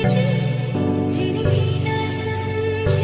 已经给你平淡生情